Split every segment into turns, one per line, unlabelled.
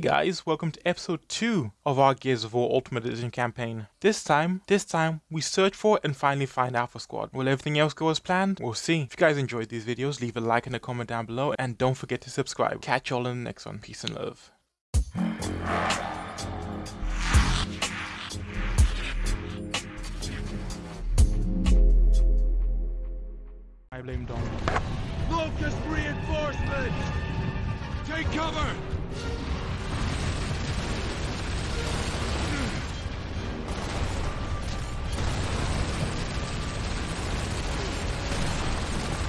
Guys, welcome to episode 2 of our Gears of War Ultimate Edition campaign. This time, this time, we search for and finally find Alpha Squad. Will everything else go as planned? We'll see. If you guys enjoyed these videos, leave a like and a comment down below and don't forget to subscribe. Catch y'all in the next one. Peace and love. I blame Dom.
Locust reinforcements! Take cover!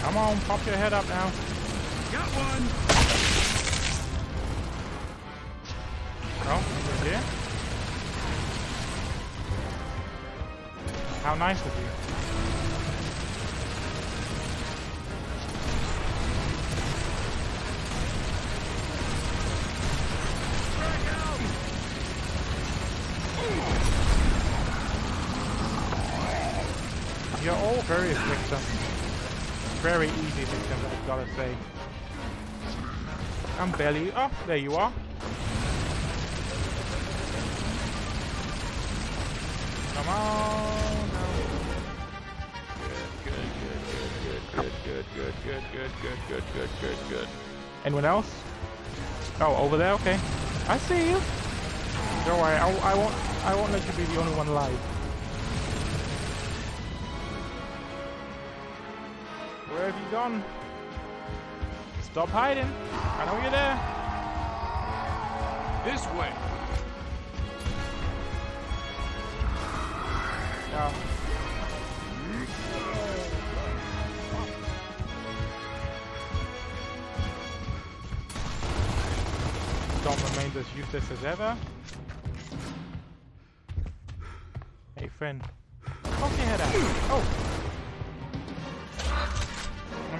Come on, pop your head up now.
Got one!
Oh, you're here? How nice of you. You're all very victim. Very easy victims, I've gotta say. I'm barely. Oh, there you are. Come on. now. Good, good, good, good, good, good, good, good, good, good, good, good. Anyone else? Oh, over there. Okay. I see you. Don't worry. I, I won't. I won't let you be the only one alive. Gone? Stop hiding. I know you're there.
This way!
Don't remain as useless as ever. Hey friend. Poke your head out. Oh!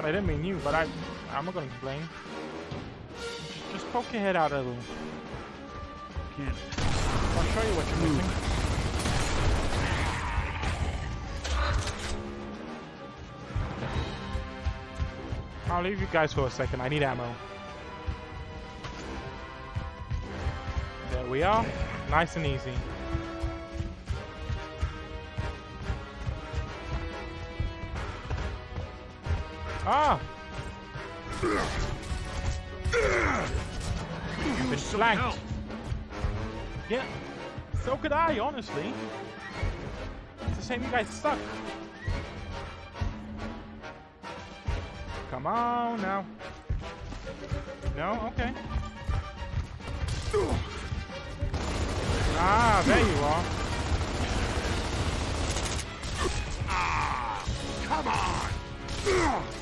I didn't mean you, but I, I'm not gonna complain. Just, just poke your head out a little. Can't. I'll show you what you're missing. I'll leave you guys for a second. I need ammo. There we are. Nice and easy. Ah! You've been. Yeah. So could I, honestly. It's a shame you guys suck. Come on now. No? Okay. Ah, there you are.
Come on!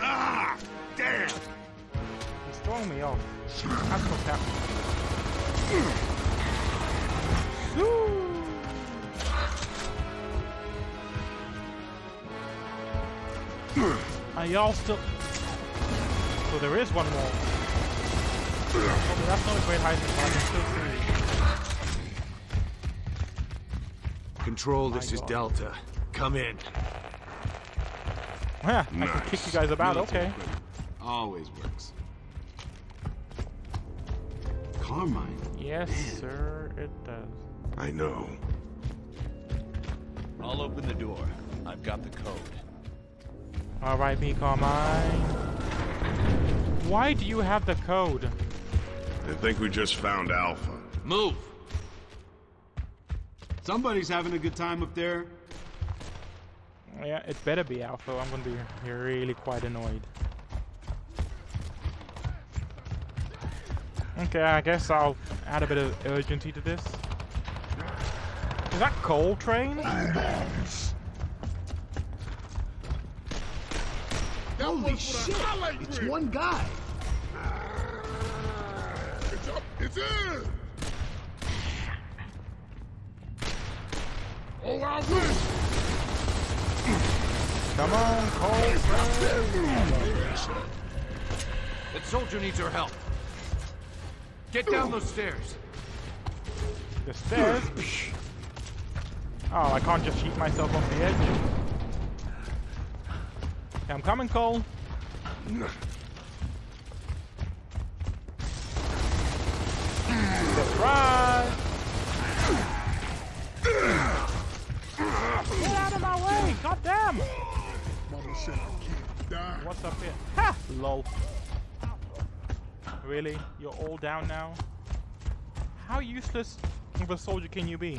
Ah! Damn!
He's throwing me off. That's what's happening. Woo! Are y'all still... So there is one more. Oh, that's not a great hiding spot. I can still see.
Control,
this is
Delta. Come in.
Yeah, I can kick you guys about. Okay.
Always works. Carmine.
Yes, sir, it does.
I know.
I'll open the door. I've got the code.
Alright, me Carmine. Why do you have the code?
I think we just found Alpha.
Move!
Somebody's having a good time up there.
Yeah, it better be Alpha. I'm gonna be really quite annoyed. Okay, I guess I'll add a bit of urgency to this. Is that Cole Train?
Holy shit! It's one guy.
It's up! It's in! Oh, I wish!
Come on, Cole.
That soldier needs your help. Get down those stairs.
The stairs? Oh, I can't just shoot myself off the edge. Okay, I'm coming, Cole.
Surprise! Get out of my way! God!
What's up here? Ha! Lol. Really? You're all down now? How useless of a soldier can you be?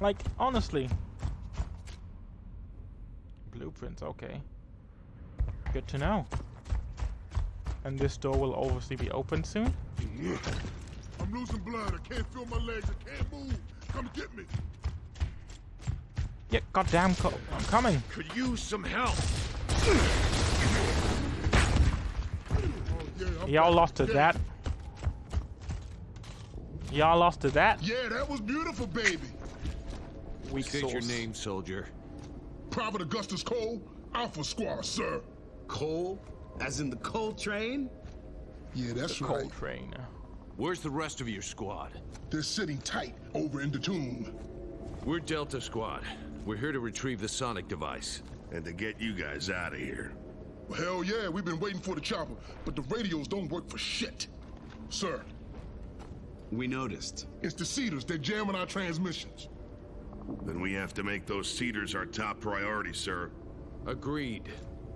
Like, honestly. Blueprints, okay. Good to know. And this door will obviously be open soon?
I'm losing blood. I can't feel my legs. I can't move. Come get me.
Yeah, goddamn, co I'm coming.
Could use some help.
Y'all lost to that. Y'all lost to that?
Yeah, that was beautiful, baby.
Weak
State your name, soldier.
Private Augustus Cole, Alpha Squad, sir.
Cole? As in the Cole Train?
Yeah, that's right.
Cole Train.
Where's the rest of your squad?
They're sitting tight over in the tomb.
We're Delta Squad. We're here to retrieve the sonic device.
And to get you guys out of here.
Hell yeah, we've been waiting for the chopper, but the radios don't work for shit. Sir,
We noticed.
it's the Seeders. They're jamming our transmissions.
Then we have to make those seeders our top priority, sir.
Agreed.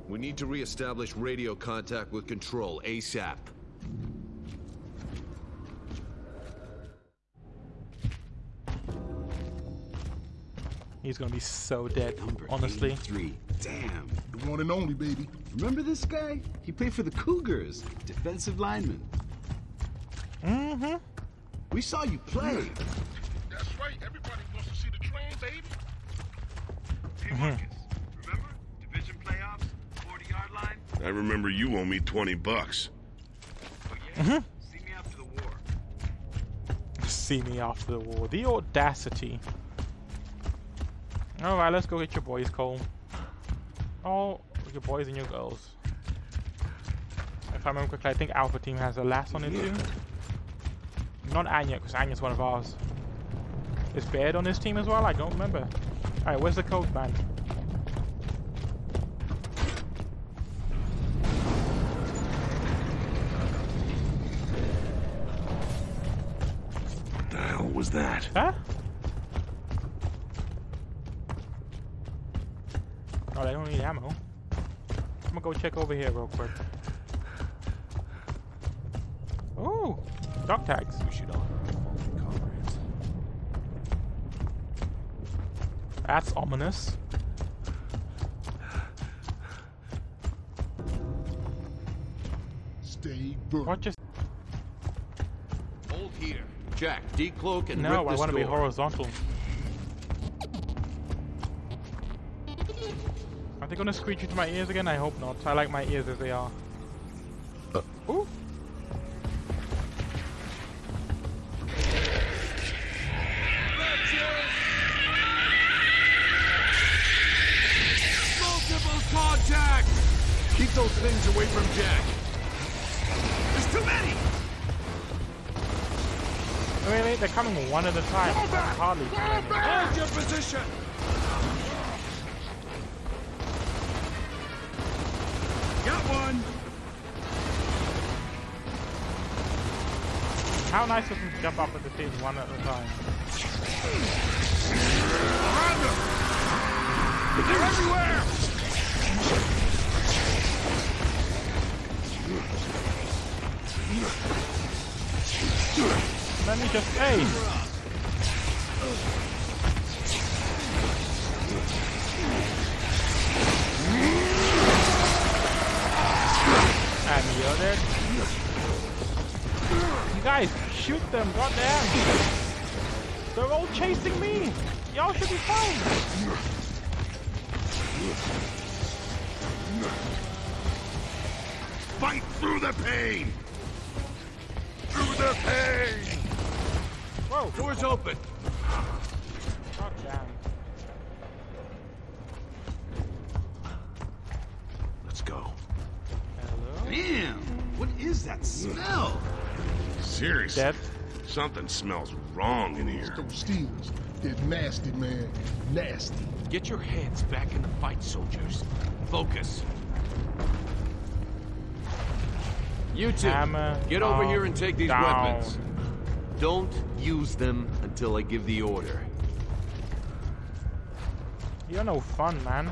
We need to re-establish radio contact with Control ASAP.
He's gonna be so dead,
Number
honestly.
83. Damn.
The one and only, baby.
Remember this guy? He played for the Cougars. Defensive lineman.
Mm-hmm.
We saw you play.
That's right. Everybody wants to see the train, baby.
Hey Marcus, remember? Division playoffs, 40 yard line?
I remember you owe me 20 bucks.
Oh yeah? See me after the war.
See me after the war. The audacity. Alright, let's go get your boys, Cole. Oh, your boys and your girls. If I remember correctly, I think Alpha Team has a last on it too. Not Anya, because Anya's one of ours. Is Baird on this team as well? I don't remember. Alright, where's the code man?
What the hell was that?
Huh? Oh, they don't need ammo. I'm gonna go check over here real quick. Ooh, dog tags.
We should honor our fallen comrades.
That's ominous.
Stay burnt.
What just?
Hold here. Jack, decloak and
No,
rip
I want to be horizontal. They gonna screech into my ears again? I hope not. I like my ears as they are. Uh. Ooh.
Multiple contact! Keep those things away from Jack.
There's too many!
Really? They're coming one at a time. I can hardly see.
Hold your position!
How nice of them to jump up at the team one at a time.
They're everywhere!
Let me just hey. And you're dead. You guys, shoot them, goddamn! They're all chasing me! Y'all should be fine!
Fight through the pain! Through the pain!
Whoa!
Doors open.
Goddamn.
Let's go.
Hello?
Damn. What is that smell?
Seriously.
Dead?
Something smells wrong in here.
Those steals. They're nasty, man. Nasty.
Get your hands back in the fight, soldiers. Focus. You two,
Hammer
get over
down,
here and take these
down.
weapons. Don't use them until I give the order.
You're no fun, man.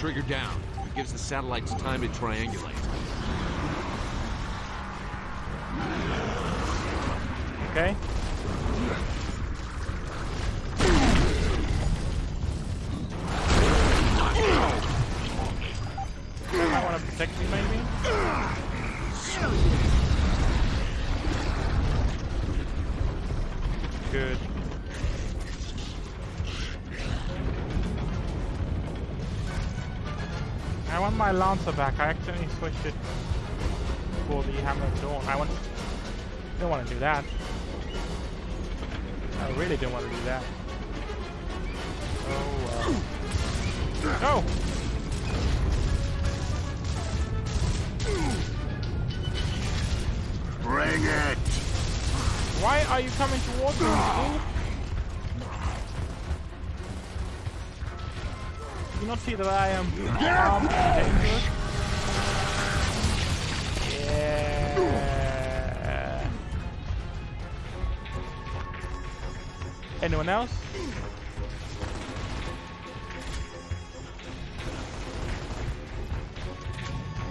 Trigger down. It gives the satellites time to triangulate.
Okay. I want to protect maybe? Good. My Lancer back. I accidentally switched it for the Hammer of Dawn. I want... don't want to do that. I really didn't want to do that. Oh, uh... No!
Bring it!
Why are you coming towards me, not see that I am armed dangerous? Yeah. Anyone else?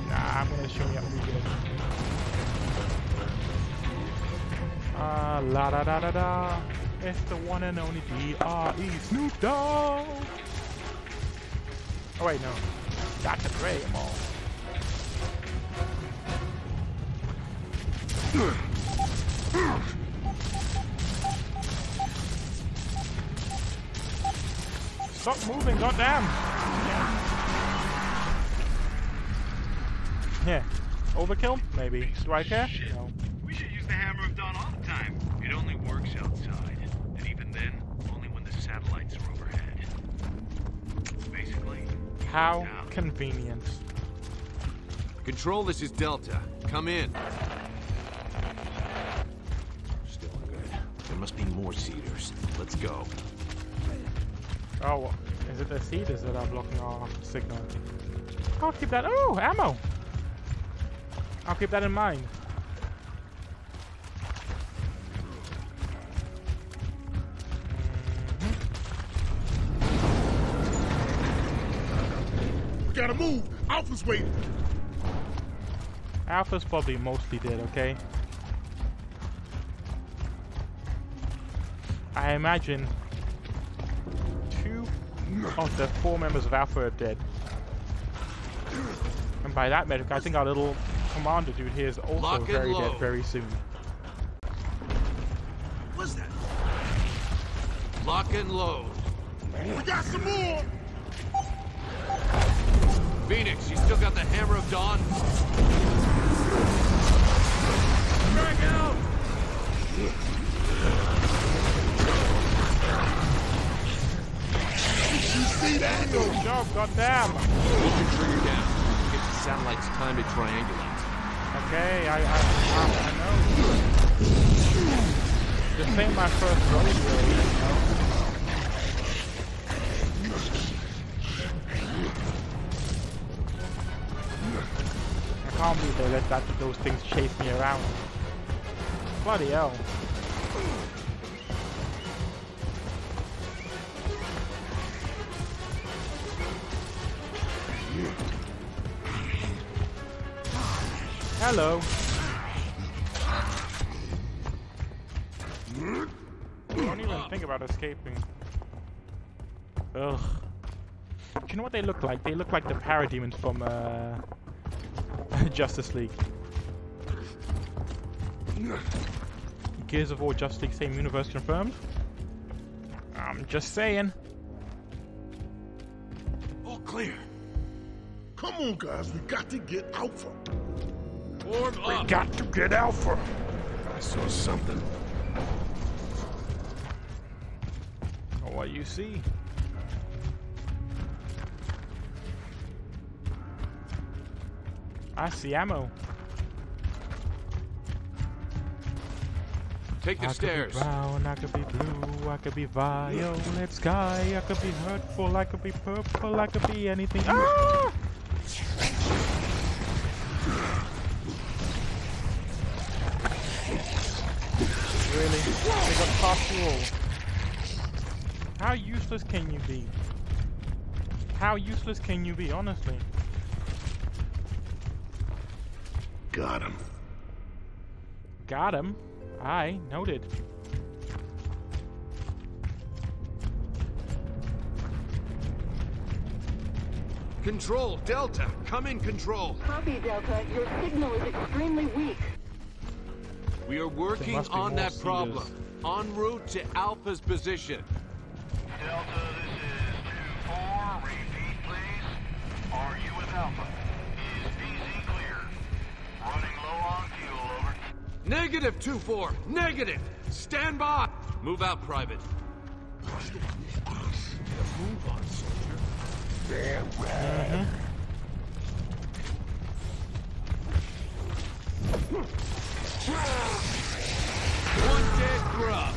Nah, I'm gonna show you how we do it. Ah, la da da da da. It's the one and only D.R.E. Snoop Dogg. Oh wait, no. Dr. Dre, I'm all. Stop moving, goddamn! Yeah. Overkill? Maybe. Do I care? No.
We should use the Hammer of Dawn all the time. It only works outside. And even then, only when the satellites are overhead. Basically,
How convenient.
Control, this is Delta. Come in. Still good. There must be more seeders. Let's go.
Oh, is it the seeders that are blocking our signal? I'll keep that. Oh, ammo! I'll keep that in mind.
Gotta move. Alpha's waiting.
Alpha's probably mostly dead, okay? I imagine two of the four members of Alpha are dead. And by that metric, I think our little commander dude here is also
Lock
very dead very soon.
What's that?
Lock and load.
We got some more.
Phoenix, you still got the Hammer of Dawn? Drag out!
Good job, goddamn!
Hold your trigger down. It gives the satellites time to triangulate.
Okay, I, I, I, I know. This ain't my first rodeo, you know. Believe they let that, those things chase me around. Bloody hell. Hello. Don't even think about escaping. Ugh. Do you know what they look like? They look like the parademons from uh, Justice League. Gears of War Justice League same universe confirmed? I'm just saying.
All clear. Come on, guys. We got to get Alpha.
Warm up!
Got to get Alpha!
I saw something.
Oh, what you see? I see ammo.
Take the
I
stairs.
could be brown, I could be blue, I could be violet sky, I could be hurtful, I could be purple, I could be anything. Ah! Really? They got past you all. How useless can you be? How useless can you be, honestly?
Got him.
Got him. I noted.
Control, Delta, come in control.
Copy, Delta. Your signal is extremely weak.
We are working on
more
that problem. En route to Alpha's position.
Delta, this is 2-4. Repeat, please. Are you with Alpha?
Negative 2-4. Negative. Stand by. Move out, Private. Move on, soldier. One dead grub.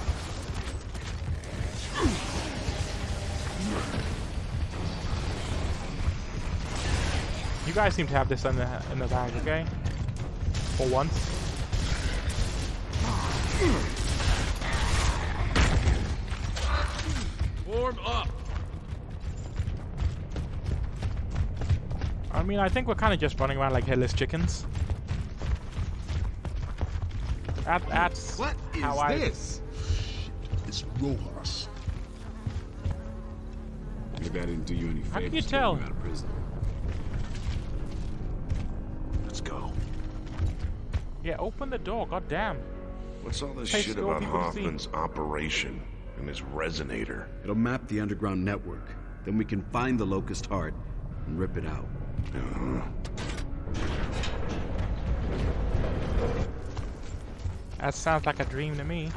You guys seem to have this in the in the bag, okay? For once.
Form up.
I mean, I think we're kind of just running around like headless chickens. That, that's
What is
how I.
this?
It's Rojas.
Maybe I didn't do you any favors.
How can you
getting
tell?
out of prison.
Let's go.
Yeah, open the door. God damn.
What's all this
Hey,
shit about
people to see.
Hoffman's operation and his resonator?
It'll map the underground network. Then we can find the locust heart and rip it out.
That sounds like a dream to me.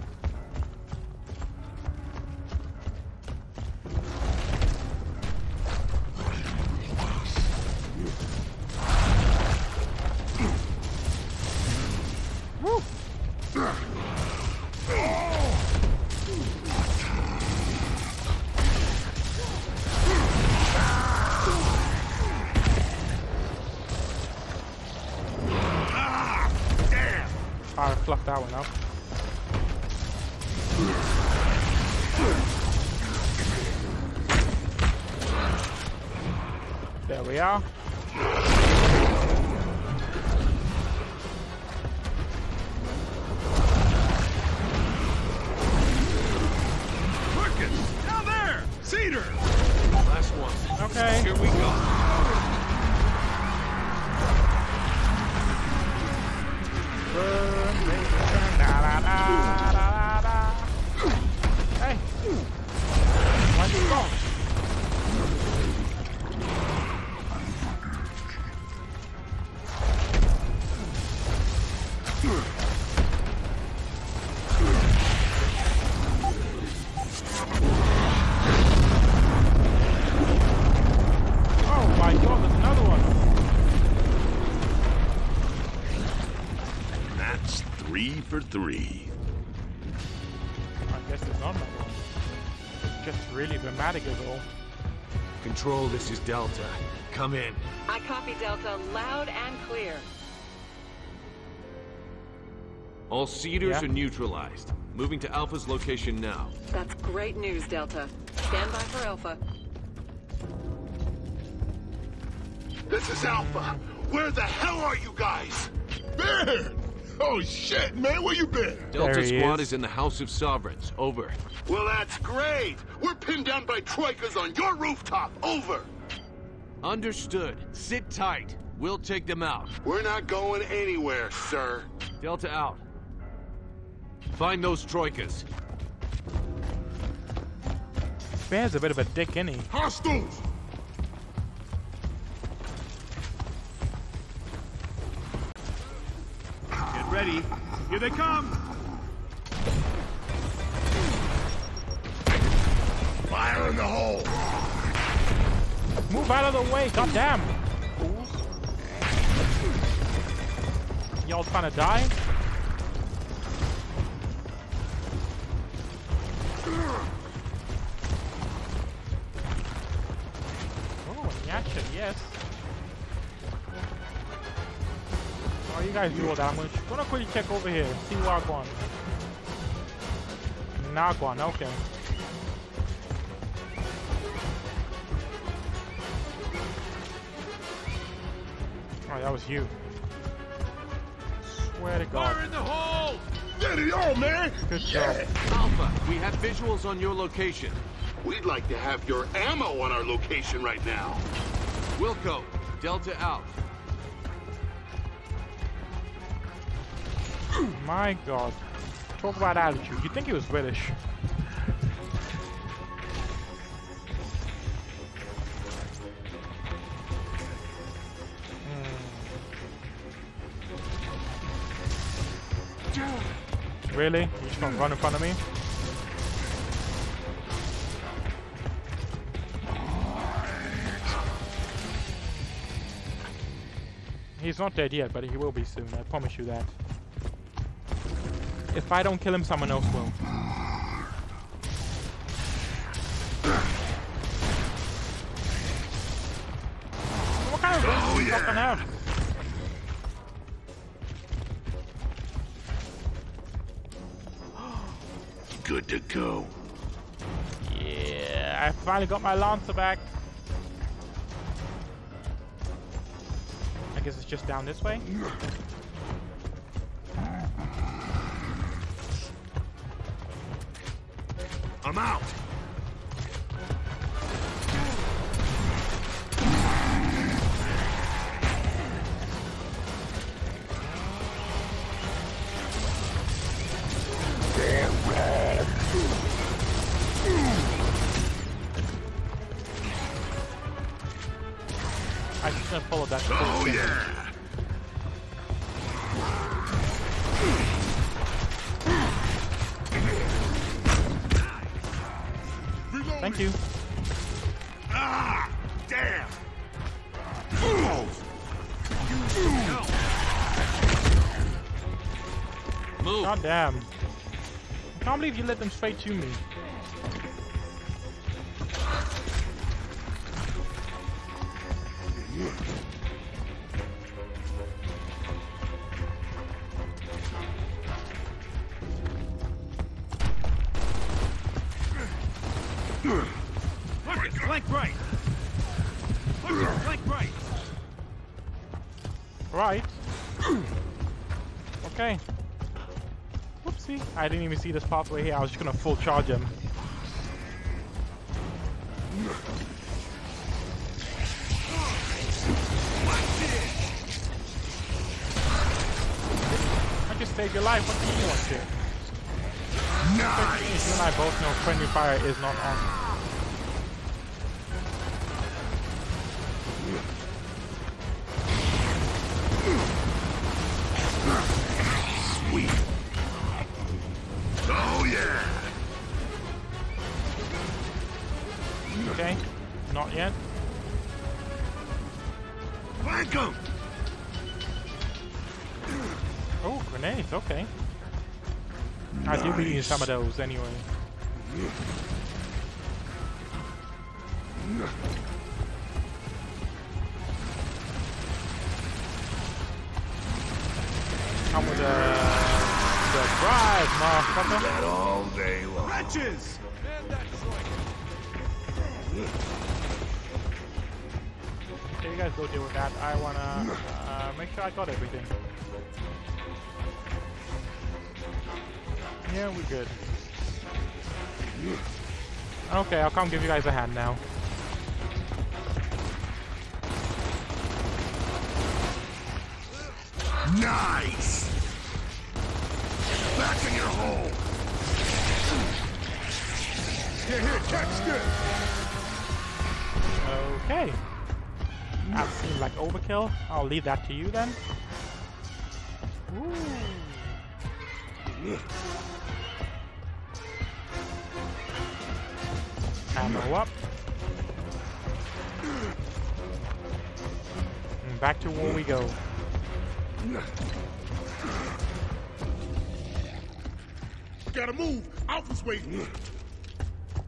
Oh
three for three.
I guess there's not another one. It's just really dramatic as all.
Control, this is Delta. Come in.
I copy, Delta. Loud and clear.
All Seeders
Yeah.
are neutralized. Moving to Alpha's location now.
That's great news, Delta. Stand by for Alpha.
This is Alpha. Where the hell are you guys? Ben! Oh shit, man, where you been?
Delta Squad
is.
is in the House of Sovereigns. Over.
Well, that's great. We're pinned down by troikas on your rooftop. Over.
Understood. Sit tight. We'll take them out.
We're not going anywhere, sir.
Delta out. Find those troikas.
Baird's a bit of a dick, isn't he?
Hostiles!
Get ready. Here they come.
Fire in the hole!
Move out of the way, goddamn! Fools. Y'all trying to die? Oh, Yasha, yes. While you guys do all damage. I'm gonna, quickly check over here, see what I've Wagwan. Nagwan, okay. Alright, that was you. Swear to God.
Fire in the hole!
Get it on, man!
Good
yeah.
job.
Alpha, we have visuals on your location.
We'd like to have your ammo on our location right now.
Wilco, Delta out.
My God. Talk about attitude. You think he was British? Really? You just gonna run in front of me? He's not dead yet, but he will be soon. I promise you that. If I don't kill him, someone else will. What kind of do you fucking have?
Good to go.
Yeah, I finally got my Lancer back. I guess it's just down this way.
I'm out.
Move.
God damn. I can't believe you let them straight to me.
Marcus,
I didn't even see this pathway here. I was just gonna full charge him. I just saved your life. What do you want to? You and I both know friendly fire is not on. Some of those anyway. Come with the the drive, motherfucker.
That all day long.
Wretches!
Man.
Okay, you guys go deal with that. I wanna uh, make sure I got everything. Yeah, we're good. Okay, I'll come give you guys a hand now.
Nice. Back in your hole. Here, here, catch this.
Okay. That seemed like overkill. I'll leave that to you then. Ooh. Ammo up. And back to where we go.
Gotta move. Alpha's waiting.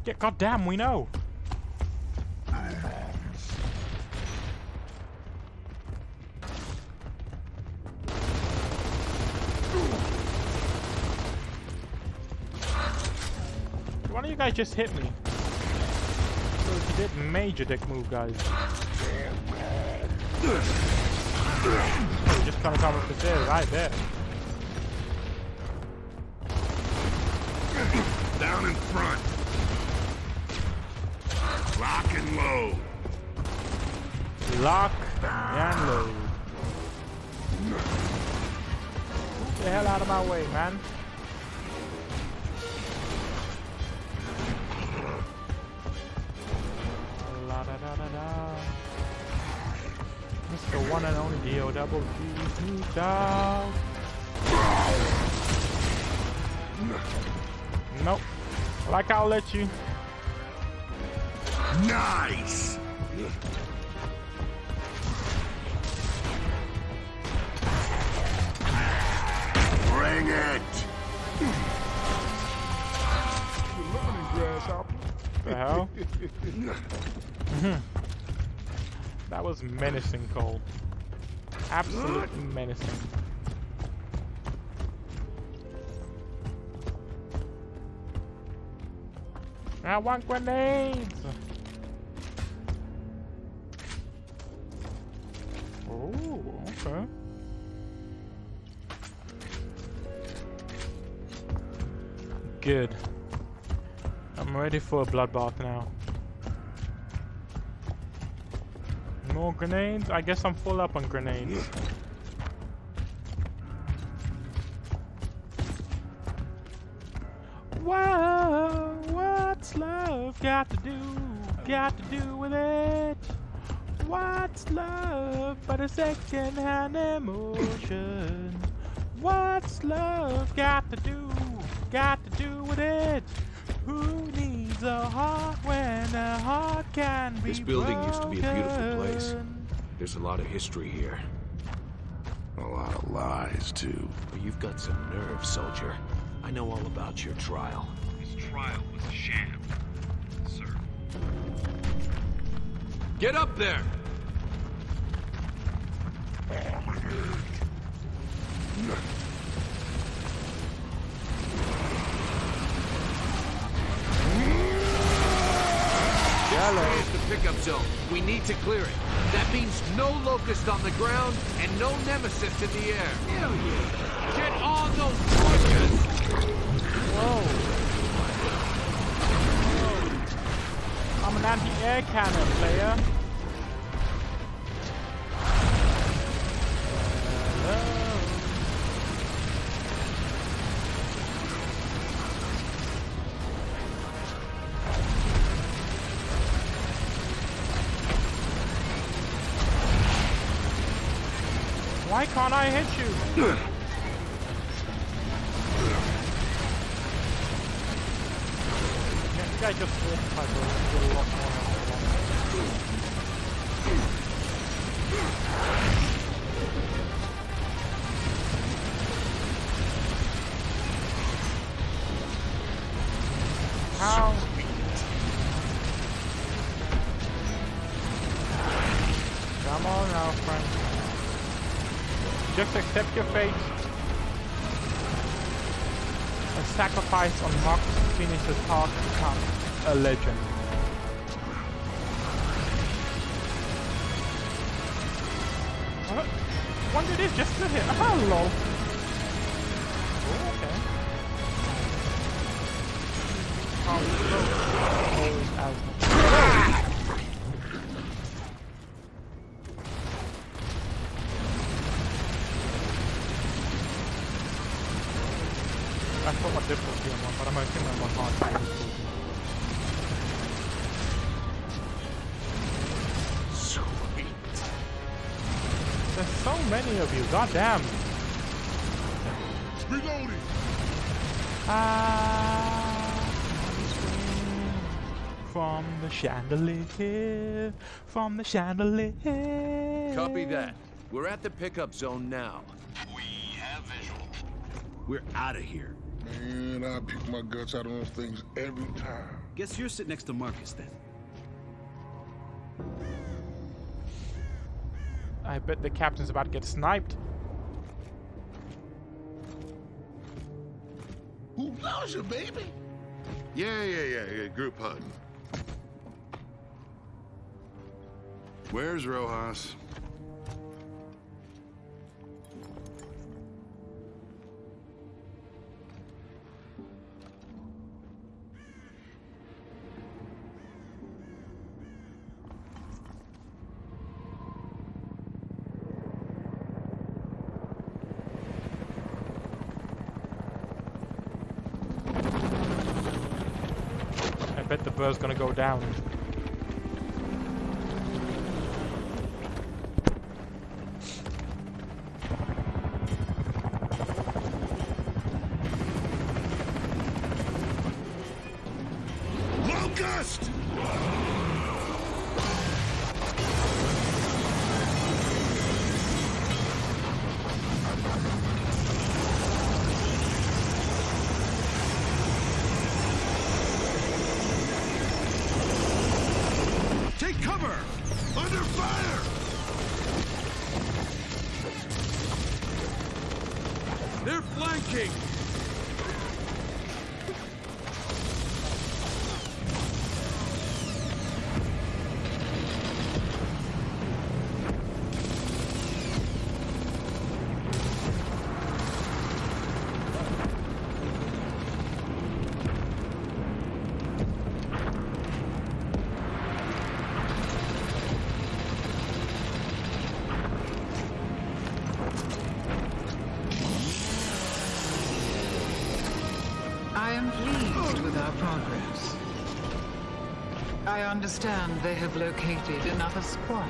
Yeah, goddamn, we know. Why don't you guys just hit me? Did major dick move, guys. Just trying to come up the stairs, I bet.
Down in front. Lock and load.
Lock and load. Get the hell out of my way, man. Mr. One and only D.O. Double G Nope. Like I'll let you.
Nice. Bring it.
The hell? that was menacing, Cole. Absolute menacing. I want grenades! Oh, okay. Good. I'm ready for a bloodbath now. More grenades? I guess I'm full up on grenades. Whoa, what's love got to do? Got to do with it? What's love but a second-hand emotion? What's love got to do? Got to do with it? Who needs heart when a heart can be
This building used to be a beautiful place. There's a lot of history here.
A lot of lies, too.
But you've got some nerve, soldier. I know all about your trial.
His trial was a sham, sir.
Get up there!
Yellow.
Here's the pickup zone. We need to clear it. That means no locust on the ground and no nemacysts in the air. Hell yeah! Get on those pushes!
Whoa. Whoa. I'm an anti-air cannon player. Hit to the task become a legend. What? One did it just to hit. Hello. Ah, oh, okay. Oh, many of you, goddamn.
Reloading.
Ah, from the chandelier, from the chandelier.
Copy that. We're at the pickup zone now.
We have visual.
We're out of here.
Man, I pick my guts out on those things every time.
Guess you're sitting next to Marcus then.
I bet the captain's about to get sniped.
Who loves you, baby?
Yeah, yeah, yeah, yeah. Group hug. Where's Rojas?
Bird's gonna go down.
I understand they have located another squad.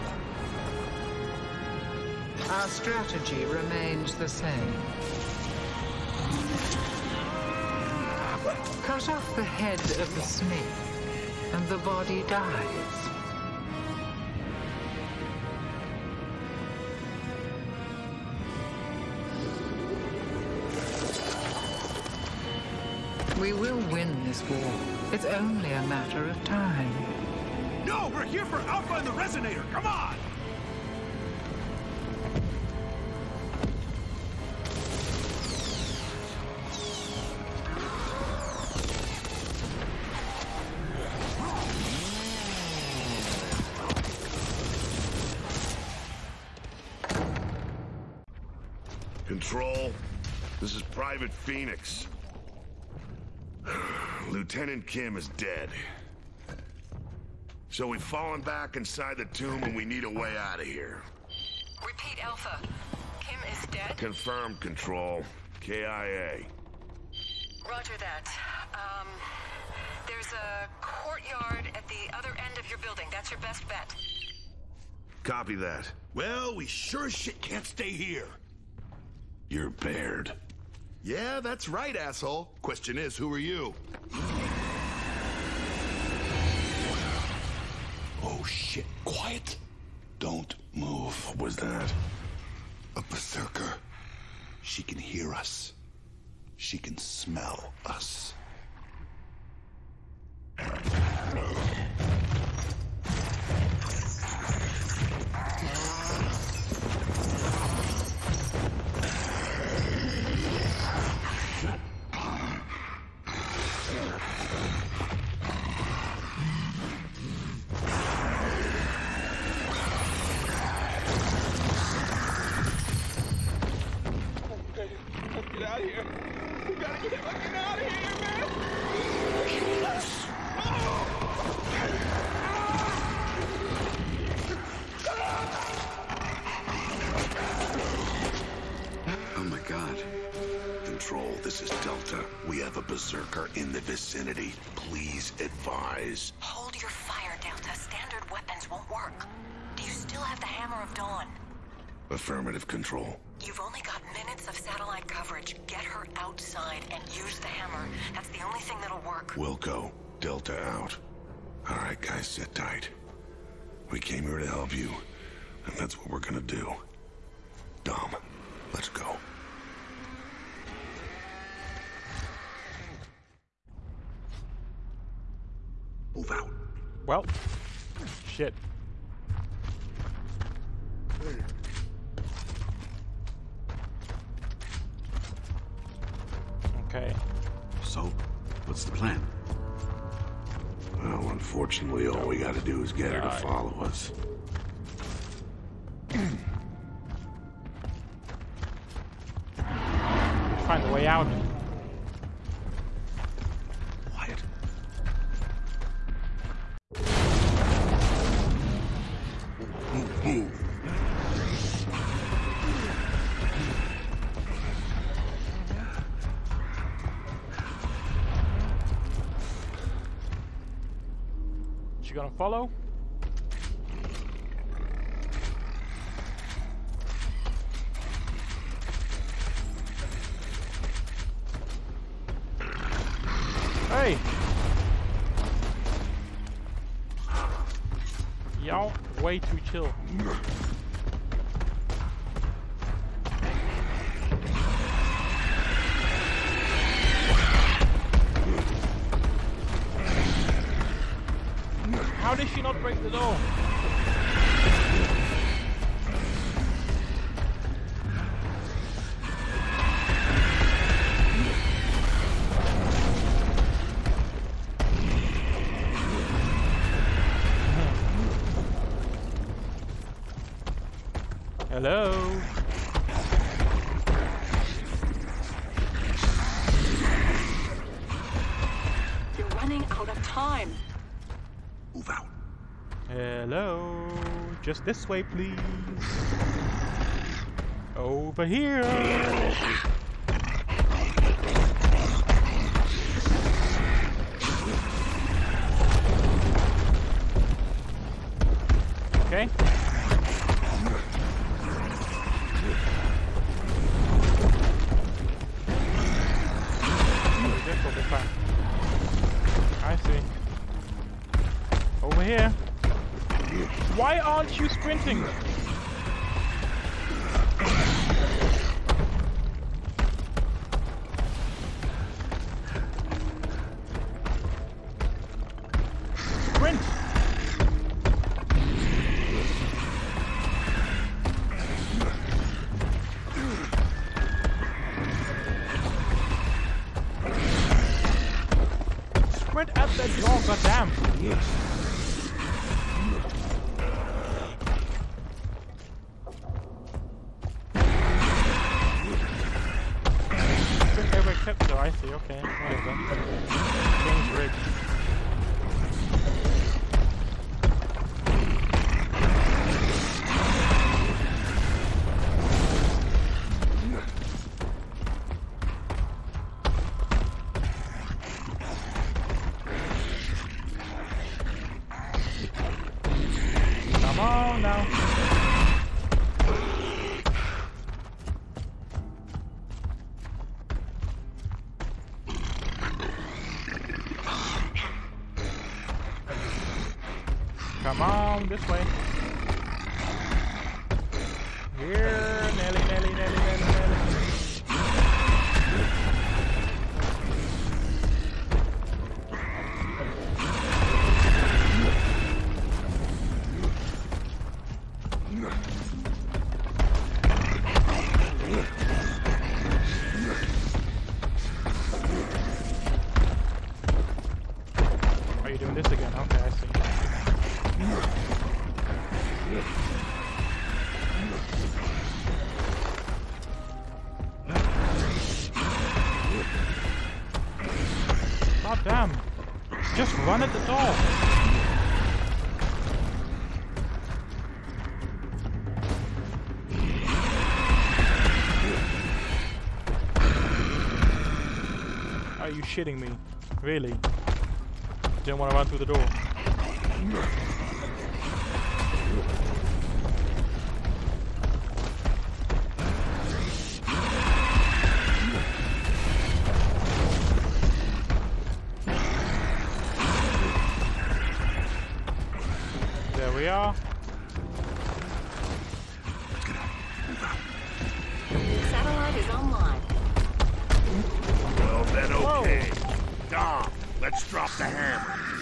Our strategy remains the same. Cut off the head of the snake, and the body dies. We will win this war. It's only a matter of time.
No, we're here for Alpha and the Resonator. Come on!
Control, this is Private Phoenix. Lieutenant Kim is dead. So we've fallen back inside the tomb and we need a way out of here.
Repeat, Alpha. Kim is dead?
Confirmed, Control. KIA.
Roger that. Um, there's a courtyard at the other end of your building. That's your best bet.
Copy that.
Well, we sure as shit can't stay here.
You're Baird.
Yeah, that's right, asshole. Question is, who are you? Shit, quiet. Don't move.
What was that?
A berserker. She can hear us. She can smell us.
Control, this is Delta. We have a berserker in the vicinity. Please advise.
Hold your fire, Delta. Standard weapons won't work. Do you still have the Hammer of Dawn?
Affirmative Control.
You've only got minutes of satellite coverage. Get her outside and use the hammer. That's the only thing that'll work.
Wilco, Delta out. All right, guys, sit tight. We came here to help you, and that's what we're gonna do. Dom, let's go.
Move out.
Well, shit. Okay.
So, what's the plan?
Well, unfortunately, all we gotta do is get her to follow us.
Find a way out.
You
gonna follow? Hey! Y'all way too chill. Take the door. This way, please. Over here. sprinting. Come on, this way. Here, Nelly, Nelly, Nelly. shitting me? Really? Didn't want to run through the door. There we are.
Okay, Dom, let's drop the hammer.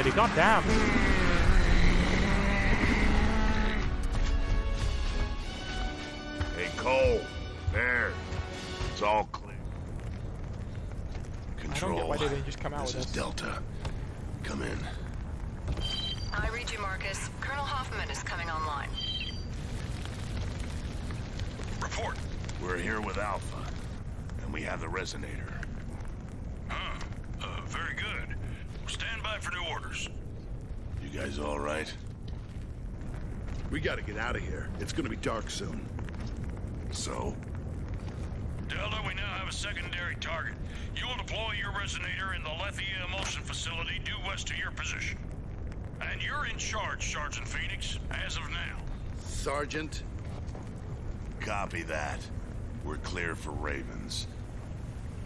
Already, god damn.
Hey, Cole. There. It's all clear.
I don't
Control.
get why they didn't just come out
this
with
is
this.
Delta. Come in.
I read you, Marcus. Colonel Hoffman is coming online.
Report. We're here with Alpha, and we have the resonator.
Huh. Uh, very good. Stand by for new orders.
You guys all right?
We gotta get out of here. It's gonna be dark soon.
So?
Delta, we now have a secondary target. You will deploy your resonator in the Lethia Imulsion facility due west to your position. And you're in charge, Sergeant Phoenix, as of now.
Sergeant?
Copy that. We're clear for Ravens.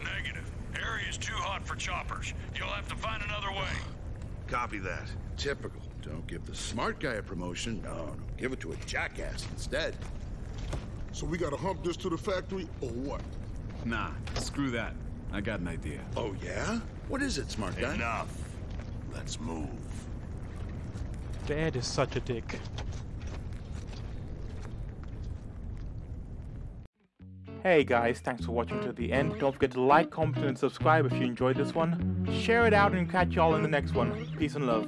Negative. Area's too hot for choppers. You'll have to find another way.
Copy that. Typical. Don't give the smart guy a promotion. No, no. Give it to a jackass instead.
So we gotta hump this to the factory, or what?
Nah, screw that. I got an idea.
Oh, yeah? What is it, smart guy?
Enough. Let's move.
Dad is such a dick. Hey guys, thanks for watching to the end. Don't forget to like, comment, and subscribe if you enjoyed this one. Share it out and catch y'all in the next one. Peace and love.